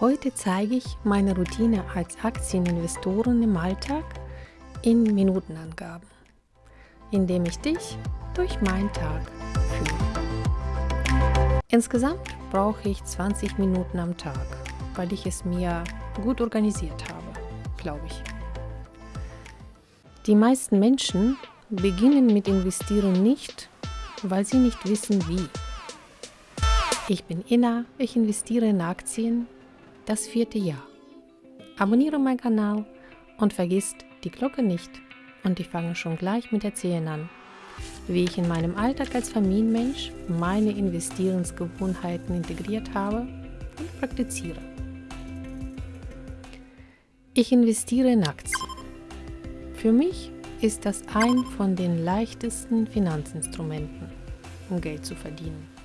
Heute zeige ich meine Routine als Aktieninvestorin im Alltag in Minutenangaben, indem ich dich durch meinen Tag führe. Insgesamt brauche ich 20 Minuten am Tag, weil ich es mir gut organisiert habe, glaube ich. Die meisten Menschen beginnen mit Investieren nicht, weil sie nicht wissen wie. Ich bin Inna, ich investiere in Aktien das vierte Jahr. Abonniere meinen Kanal und vergiss die Glocke nicht. Und ich fange schon gleich mit Erzählen an, wie ich in meinem Alltag als Familienmensch meine Investierensgewohnheiten integriert habe und praktiziere. Ich investiere in Aktien. Für mich ist das ein von den leichtesten Finanzinstrumenten, um Geld zu verdienen.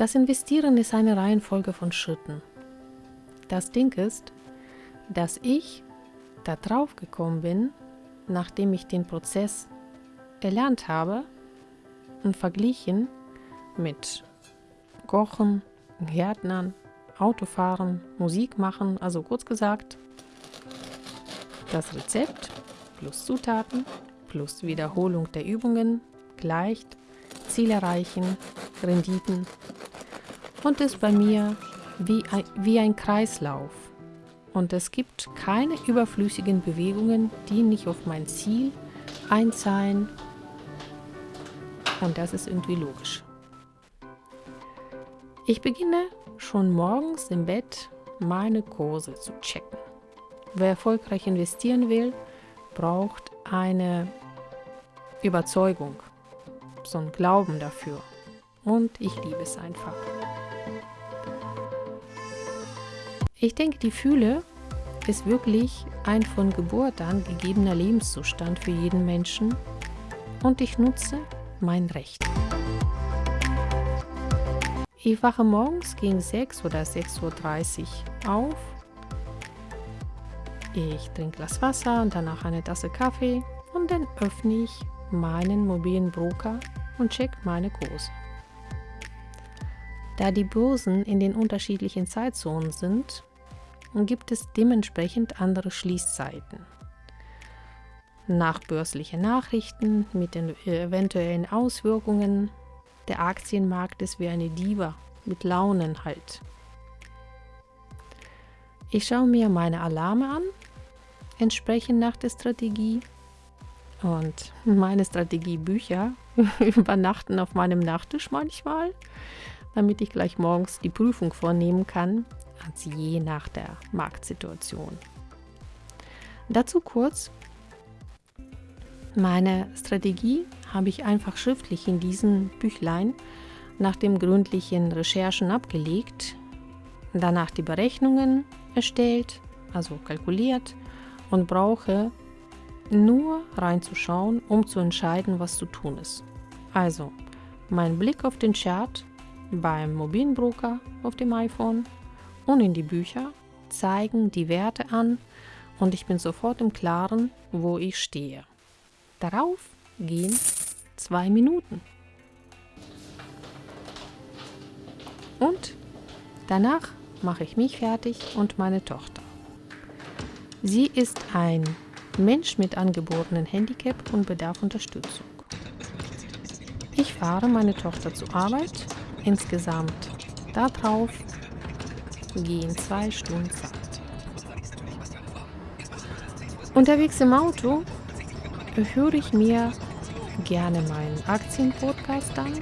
Das Investieren ist eine Reihenfolge von Schritten. Das Ding ist, dass ich da drauf gekommen bin, nachdem ich den Prozess erlernt habe und verglichen mit Kochen, Gärtnern, Autofahren, Musik machen, also kurz gesagt, das Rezept plus Zutaten plus Wiederholung der Übungen gleicht Ziel erreichen, Renditen und ist bei mir wie ein, wie ein Kreislauf. Und es gibt keine überflüssigen Bewegungen, die nicht auf mein Ziel einzahlen. Und das ist irgendwie logisch. Ich beginne schon morgens im Bett meine Kurse zu checken. Wer erfolgreich investieren will, braucht eine Überzeugung, so ein Glauben dafür. Und ich liebe es einfach. Ich denke, die Fühle ist wirklich ein von Geburt an gegebener Lebenszustand für jeden Menschen und ich nutze mein Recht. Ich wache morgens gegen 6 oder 6.30 Uhr auf. Ich trinke Glas Wasser und danach eine Tasse Kaffee und dann öffne ich meinen mobilen Broker und check meine Kurse. Da die Börsen in den unterschiedlichen Zeitzonen sind, gibt es dementsprechend andere Schließzeiten. Nachbörsliche Nachrichten mit den eventuellen Auswirkungen. Der Aktienmarkt ist wie eine Diva mit Launen halt. Ich schaue mir meine Alarme an, entsprechend nach der Strategie. Und meine Strategiebücher übernachten auf meinem Nachttisch manchmal, damit ich gleich morgens die Prüfung vornehmen kann also je nach der Marktsituation. Dazu kurz, meine Strategie habe ich einfach schriftlich in diesem Büchlein nach dem gründlichen Recherchen abgelegt, danach die Berechnungen erstellt, also kalkuliert und brauche nur reinzuschauen, um zu entscheiden, was zu tun ist. Also mein Blick auf den Chart beim mobilen Broker auf dem iPhone und in die Bücher zeigen die Werte an und ich bin sofort im Klaren, wo ich stehe. Darauf gehen zwei Minuten. Und danach mache ich mich fertig und meine Tochter. Sie ist ein Mensch mit angeborenen Handicap und bedarf Unterstützung. Ich fahre meine Tochter zur Arbeit, insgesamt darauf gehen zwei Stunden Zeit. Unterwegs im Auto höre ich mir gerne meinen Aktienpodcast an.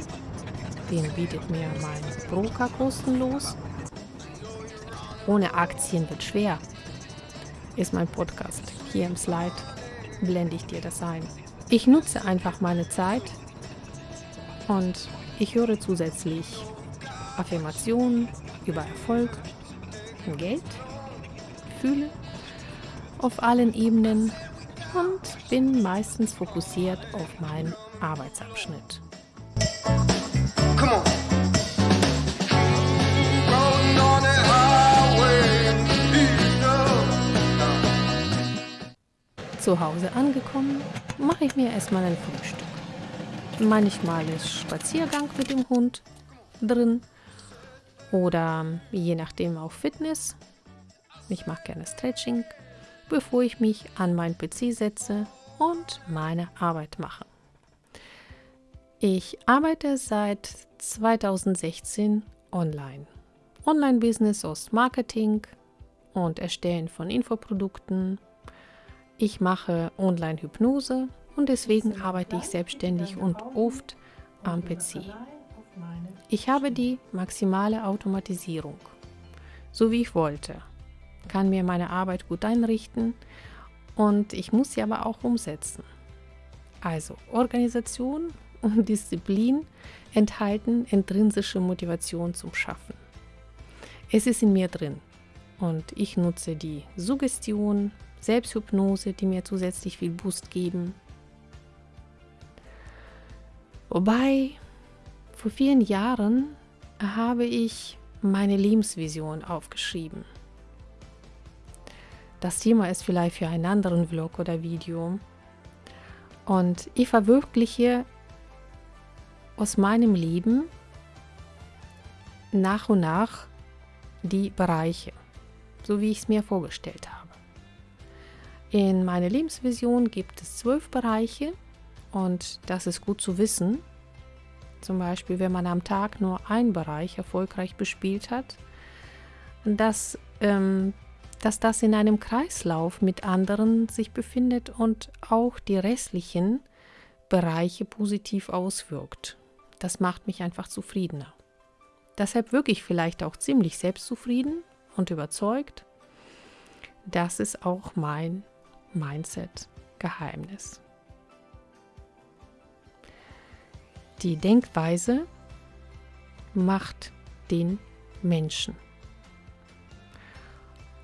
Den bietet mir mein Broker kostenlos. Ohne Aktien wird schwer, ist mein Podcast. Hier im Slide blende ich dir das ein. Ich nutze einfach meine Zeit und ich höre zusätzlich Affirmationen über Erfolg, Geld, fühle auf allen Ebenen und bin meistens fokussiert auf meinen Arbeitsabschnitt. Zu Hause angekommen, mache ich mir erstmal ein Frühstück. Manchmal ist Spaziergang mit dem Hund drin oder je nachdem auch Fitness. Ich mache gerne Stretching, bevor ich mich an meinen PC setze und meine Arbeit mache. Ich arbeite seit 2016 online. Online-Business aus Marketing und Erstellen von Infoprodukten. Ich mache Online-Hypnose und deswegen arbeite ich selbstständig und oft am PC. Ich habe die maximale Automatisierung, so wie ich wollte, kann mir meine Arbeit gut einrichten und ich muss sie aber auch umsetzen. Also Organisation und Disziplin enthalten intrinsische Motivation zum Schaffen. Es ist in mir drin und ich nutze die Suggestion, Selbsthypnose, die mir zusätzlich viel Boost geben. Wobei, vor vielen Jahren habe ich meine Lebensvision aufgeschrieben. Das Thema ist vielleicht für einen anderen Vlog oder Video. Und ich verwirkliche aus meinem Leben nach und nach die Bereiche, so wie ich es mir vorgestellt habe. In meiner Lebensvision gibt es zwölf Bereiche und das ist gut zu wissen. Zum Beispiel, wenn man am Tag nur einen Bereich erfolgreich bespielt hat, dass, ähm, dass das in einem Kreislauf mit anderen sich befindet und auch die restlichen Bereiche positiv auswirkt. Das macht mich einfach zufriedener. Deshalb wirklich vielleicht auch ziemlich selbstzufrieden und überzeugt. Das ist auch mein Mindset-Geheimnis. Die Denkweise macht den Menschen.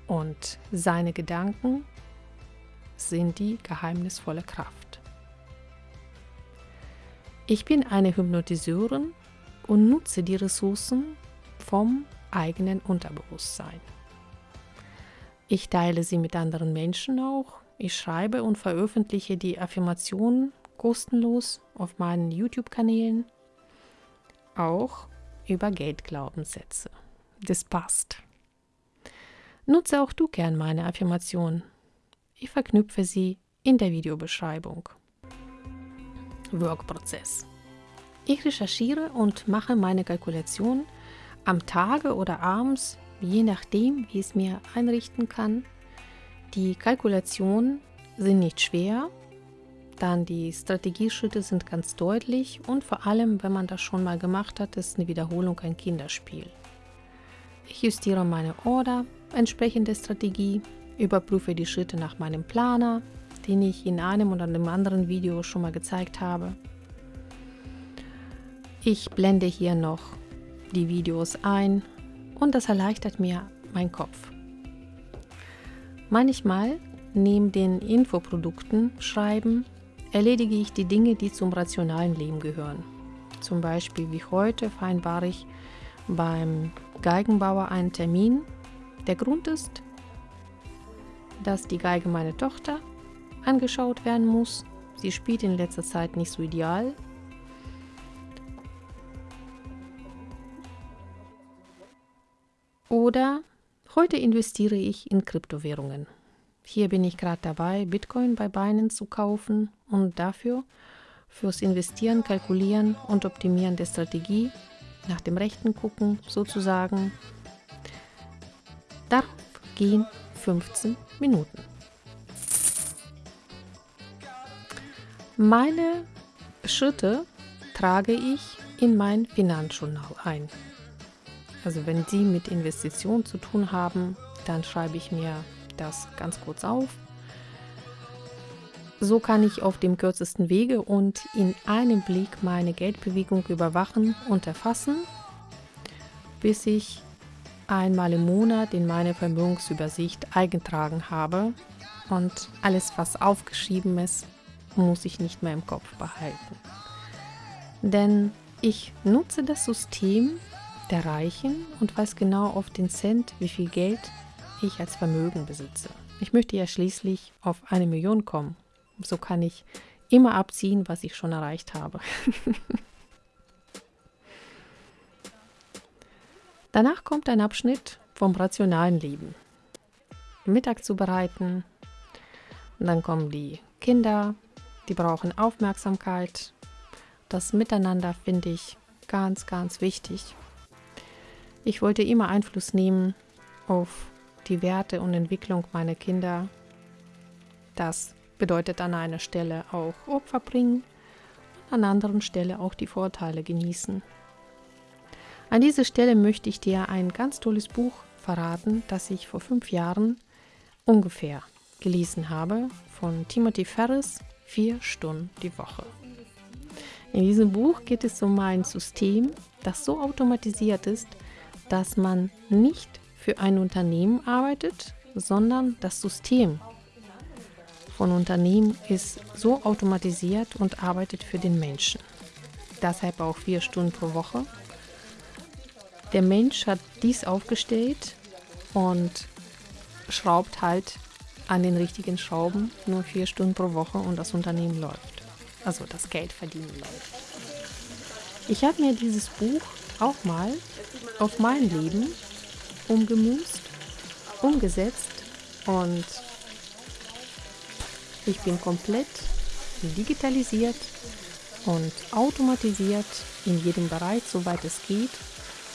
Und seine Gedanken sind die geheimnisvolle Kraft. Ich bin eine Hypnotiseurin und nutze die Ressourcen vom eigenen Unterbewusstsein. Ich teile sie mit anderen Menschen auch. Ich schreibe und veröffentliche die Affirmationen kostenlos auf meinen YouTube-Kanälen, auch über Geldglaubenssätze. Das passt. Nutze auch du gern meine Affirmationen. Ich verknüpfe sie in der Videobeschreibung. Workprozess. Ich recherchiere und mache meine Kalkulation am Tage oder abends, je nachdem, wie es mir einrichten kann. Die Kalkulationen sind nicht schwer, dann die Strategieschritte sind ganz deutlich und vor allem, wenn man das schon mal gemacht hat, ist eine Wiederholung ein Kinderspiel. Ich justiere meine Order entsprechend der Strategie, überprüfe die Schritte nach meinem Planer, den ich in einem oder einem anderen Video schon mal gezeigt habe. Ich blende hier noch die Videos ein und das erleichtert mir meinen Kopf. Manchmal neben den Infoprodukten schreiben erledige ich die Dinge, die zum rationalen Leben gehören. Zum Beispiel wie heute vereinbare ich beim Geigenbauer einen Termin. Der Grund ist, dass die Geige meiner Tochter angeschaut werden muss. Sie spielt in letzter Zeit nicht so ideal. Oder heute investiere ich in Kryptowährungen. Hier bin ich gerade dabei, Bitcoin bei Binance zu kaufen und dafür fürs Investieren, Kalkulieren und Optimieren der Strategie nach dem Rechten gucken sozusagen. Darauf gehen 15 Minuten. Meine Schritte trage ich in mein Finanzjournal ein. Also wenn Sie mit Investitionen zu tun haben, dann schreibe ich mir das ganz kurz auf. So kann ich auf dem kürzesten Wege und in einem Blick meine Geldbewegung überwachen und erfassen, bis ich einmal im Monat in meine Vermögensübersicht eingetragen habe und alles, was aufgeschrieben ist, muss ich nicht mehr im Kopf behalten. Denn ich nutze das System der Reichen und weiß genau auf den Cent, wie viel Geld ich als Vermögen besitze. Ich möchte ja schließlich auf eine Million kommen. So kann ich immer abziehen, was ich schon erreicht habe. Danach kommt ein Abschnitt vom rationalen Leben. Mittag zu bereiten. Und dann kommen die Kinder, die brauchen Aufmerksamkeit. Das Miteinander finde ich ganz, ganz wichtig. Ich wollte immer Einfluss nehmen auf die Werte und Entwicklung meiner Kinder. Das bedeutet an einer Stelle auch Opfer bringen, an anderen Stelle auch die Vorteile genießen. An dieser Stelle möchte ich dir ein ganz tolles Buch verraten, das ich vor fünf Jahren ungefähr gelesen habe, von Timothy Ferris, Vier Stunden die Woche. In diesem Buch geht es um ein System, das so automatisiert ist, dass man nicht für ein Unternehmen arbeitet, sondern das System von Unternehmen ist so automatisiert und arbeitet für den Menschen. Deshalb auch vier Stunden pro Woche. Der Mensch hat dies aufgestellt und schraubt halt an den richtigen Schrauben nur vier Stunden pro Woche und das Unternehmen läuft. Also das Geld verdienen läuft. Ich habe mir dieses Buch auch mal auf mein Leben umgemünzt, umgesetzt und ich bin komplett digitalisiert und automatisiert in jedem Bereich, soweit es geht.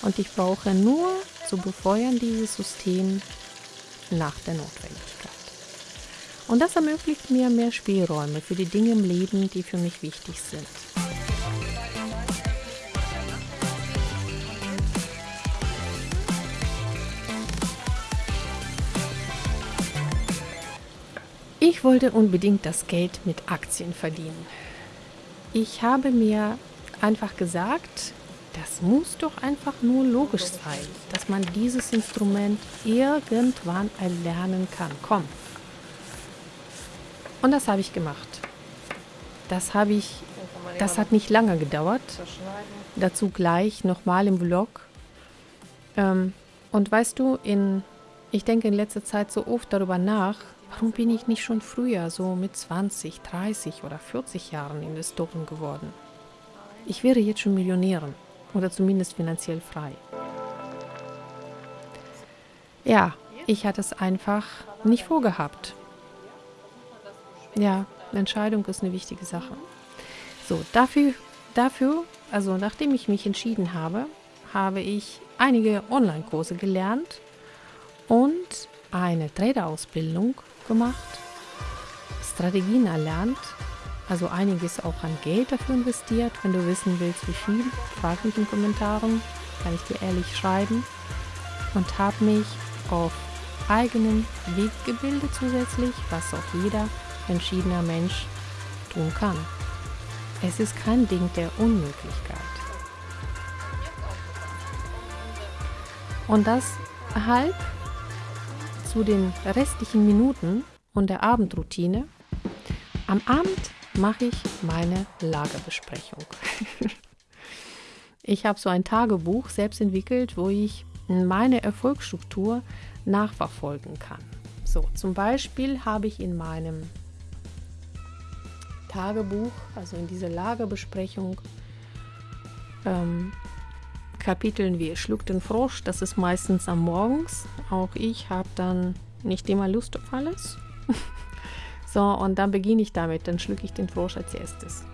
Und ich brauche nur zu befeuern dieses System nach der Notwendigkeit. Und das ermöglicht mir mehr Spielräume für die Dinge im Leben, die für mich wichtig sind. Ich wollte unbedingt das Geld mit Aktien verdienen. Ich habe mir einfach gesagt, das muss doch einfach nur logisch sein, dass man dieses Instrument irgendwann erlernen kann. Komm. Und das habe ich gemacht. Das habe ich, das hat nicht lange gedauert. Dazu gleich nochmal im Vlog. Ähm, und weißt du, in, ich denke in letzter Zeit so oft darüber nach, Warum bin ich nicht schon früher, so mit 20, 30 oder 40 Jahren Investoren geworden? Ich wäre jetzt schon Millionärin oder zumindest finanziell frei. Ja, ich hatte es einfach nicht vorgehabt. Ja, Entscheidung ist eine wichtige Sache. So, dafür, dafür, also nachdem ich mich entschieden habe, habe ich einige Online-Kurse gelernt und eine Trader-Ausbildung gemacht, Strategien erlernt, also einiges auch an Geld dafür investiert. Wenn du wissen willst, wie viel, frag mich in den Kommentaren, kann ich dir ehrlich schreiben. Und habe mich auf eigenen Weg gebildet zusätzlich, was auch jeder entschiedener Mensch tun kann. Es ist kein Ding der Unmöglichkeit. Und das halb zu den restlichen Minuten und der Abendroutine. Am Abend mache ich meine Lagerbesprechung. ich habe so ein Tagebuch selbst entwickelt, wo ich meine Erfolgsstruktur nachverfolgen kann. So, zum Beispiel habe ich in meinem Tagebuch, also in dieser Lagerbesprechung, ähm, Kapiteln wie Schluck den Frosch, das ist meistens am Morgens. Auch ich habe dann nicht immer Lust auf alles. so, und dann beginne ich damit, dann schlucke ich den Frosch als erstes.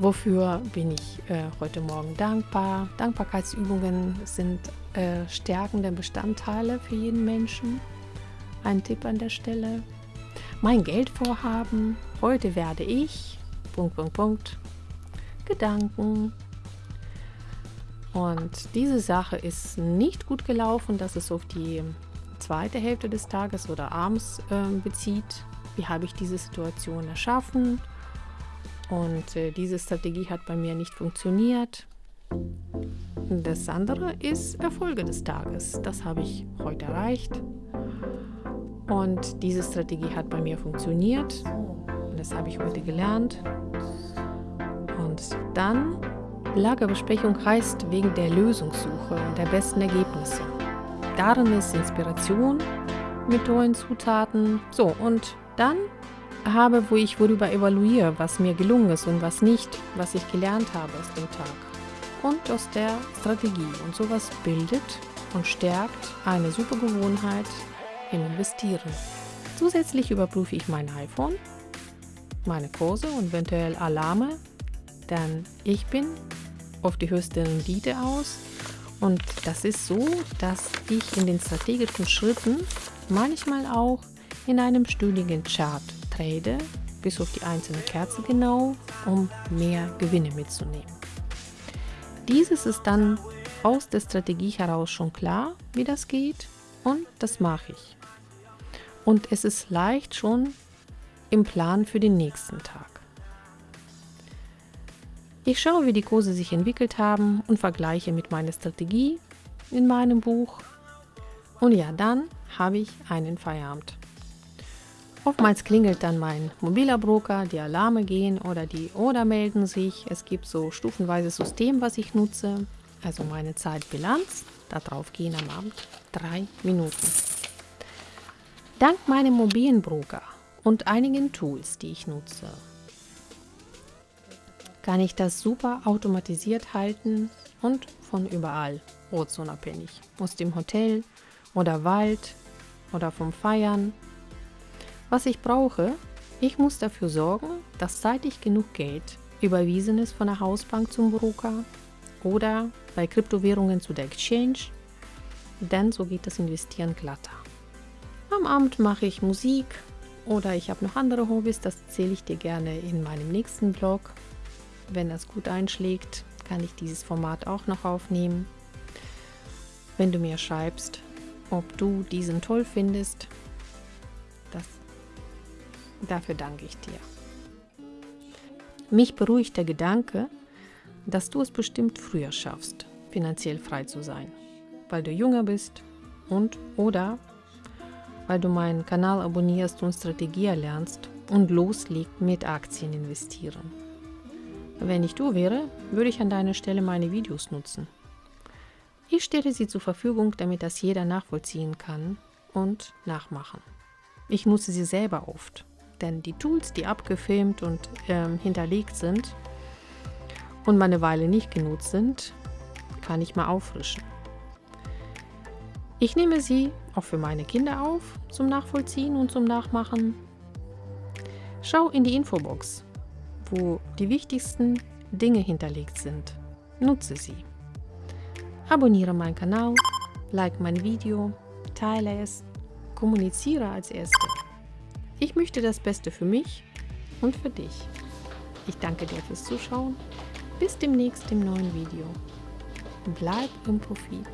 Wofür bin ich äh, heute Morgen dankbar? Dankbarkeitsübungen sind äh, stärkende Bestandteile für jeden Menschen. Ein Tipp an der Stelle. Mein Geldvorhaben. Heute werde ich. Punkt, Punkt, Punkt. Gedanken, und diese Sache ist nicht gut gelaufen, dass es auf die zweite Hälfte des Tages oder abends äh, bezieht. Wie habe ich diese Situation erschaffen? Und äh, diese Strategie hat bei mir nicht funktioniert. Das andere ist Erfolge des Tages. Das habe ich heute erreicht. Und diese Strategie hat bei mir funktioniert. Das habe ich heute gelernt. Und dann Lagerbesprechung heißt wegen der Lösungssuche und der besten Ergebnisse. Darin ist Inspiration mit neuen Zutaten. So, und dann habe, wo ich worüber evaluiere, was mir gelungen ist und was nicht, was ich gelernt habe aus dem Tag. Und aus der Strategie. Und sowas bildet und stärkt eine super Gewohnheit im Investieren. Zusätzlich überprüfe ich mein iPhone, meine Kurse und eventuell Alarme, denn ich bin auf die höchste Rendite aus und das ist so, dass ich in den strategischen Schritten manchmal auch in einem stündigen Chart trade, bis auf die einzelne Kerze genau, um mehr Gewinne mitzunehmen. Dieses ist dann aus der Strategie heraus schon klar, wie das geht und das mache ich. Und es ist leicht schon im Plan für den nächsten Tag. Ich schaue, wie die Kurse sich entwickelt haben und vergleiche mit meiner Strategie in meinem Buch. Und ja, dann habe ich einen Feierabend. Oftmals klingelt dann mein mobiler Broker, die Alarme gehen oder die Oder melden sich. Es gibt so stufenweises System, was ich nutze. Also meine Zeitbilanz. Darauf gehen am Abend drei Minuten. Dank meinem mobilen Broker und einigen Tools, die ich nutze, kann ich das super automatisiert halten und von überall, ortsunabhängig, aus dem Hotel oder Wald oder vom Feiern was ich brauche, ich muss dafür sorgen, dass zeitig genug Geld überwiesen ist von der Hausbank zum Broker oder bei Kryptowährungen zu der Exchange, denn so geht das Investieren glatter. Am Abend mache ich Musik oder ich habe noch andere Hobbys, das erzähle ich dir gerne in meinem nächsten Blog. Wenn das gut einschlägt, kann ich dieses Format auch noch aufnehmen. Wenn du mir schreibst, ob du diesen toll findest, das Dafür danke ich dir. Mich beruhigt der Gedanke, dass du es bestimmt früher schaffst, finanziell frei zu sein, weil du jünger bist und oder weil du meinen Kanal abonnierst und Strategie erlernst und loslegst mit Aktien investieren. Wenn ich du wäre, würde ich an deiner Stelle meine Videos nutzen. Ich stelle sie zur Verfügung, damit das jeder nachvollziehen kann und nachmachen. Ich nutze sie selber oft denn die Tools, die abgefilmt und ähm, hinterlegt sind und mal eine Weile nicht genutzt sind, kann ich mal auffrischen. Ich nehme sie auch für meine Kinder auf, zum Nachvollziehen und zum Nachmachen. Schau in die Infobox, wo die wichtigsten Dinge hinterlegt sind. Nutze sie. Abonniere meinen Kanal, like mein Video, teile es, kommuniziere als Erste. Ich möchte das Beste für mich und für dich. Ich danke dir fürs Zuschauen. Bis demnächst im neuen Video. Bleib im Profit.